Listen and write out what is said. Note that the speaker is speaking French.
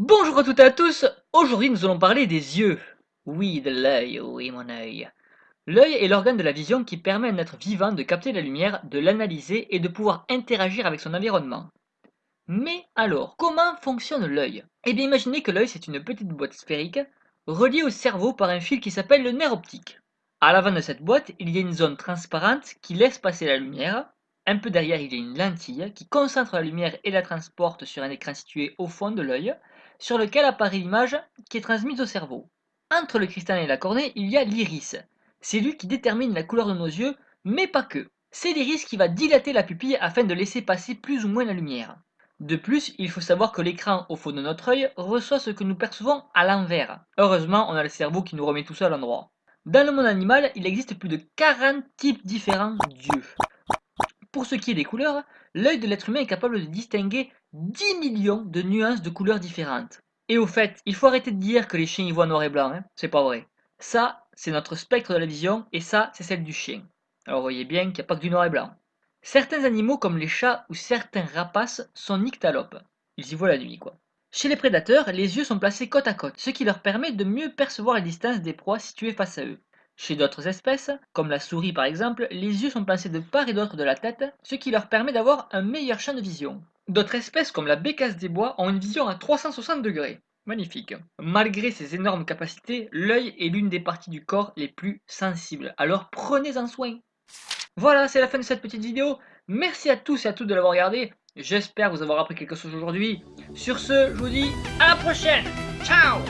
Bonjour à toutes et à tous, aujourd'hui nous allons parler des yeux. Oui, de l'œil, oui mon œil. L'œil est l'organe de la vision qui permet à un être vivant de capter la lumière, de l'analyser et de pouvoir interagir avec son environnement. Mais alors, comment fonctionne l'œil? Eh bien imaginez que l'œil c'est une petite boîte sphérique reliée au cerveau par un fil qui s'appelle le nerf optique. À l'avant de cette boîte, il y a une zone transparente qui laisse passer la lumière. Un peu derrière, il y a une lentille qui concentre la lumière et la transporte sur un écran situé au fond de l'œil sur lequel apparaît l'image qui est transmise au cerveau. Entre le cristal et la cornée, il y a l'iris. C'est lui qui détermine la couleur de nos yeux, mais pas que. C'est l'iris qui va dilater la pupille afin de laisser passer plus ou moins la lumière. De plus, il faut savoir que l'écran au fond de notre œil reçoit ce que nous percevons à l'envers. Heureusement, on a le cerveau qui nous remet tout ça à l'endroit. Dans le monde animal, il existe plus de 40 types différents d'yeux. Pour ce qui est des couleurs, l'œil de l'être humain est capable de distinguer 10 millions de nuances de couleurs différentes. Et au fait, il faut arrêter de dire que les chiens y voient noir et blanc, hein c'est pas vrai. Ça, c'est notre spectre de la vision, et ça, c'est celle du chien. Alors voyez bien qu'il n'y a pas que du noir et blanc. Certains animaux comme les chats ou certains rapaces sont nyctalopes. Ils y voient la nuit quoi. Chez les prédateurs, les yeux sont placés côte à côte, ce qui leur permet de mieux percevoir la distance des proies situées face à eux. Chez d'autres espèces, comme la souris par exemple, les yeux sont placés de part et d'autre de la tête, ce qui leur permet d'avoir un meilleur champ de vision. D'autres espèces comme la bécasse des bois ont une vision à 360 degrés. Magnifique. Malgré ses énormes capacités, l'œil est l'une des parties du corps les plus sensibles, alors prenez-en soin. Voilà, c'est la fin de cette petite vidéo. Merci à tous et à toutes de l'avoir regardé. J'espère vous avoir appris quelque chose aujourd'hui. Sur ce, je vous dis à la prochaine. Ciao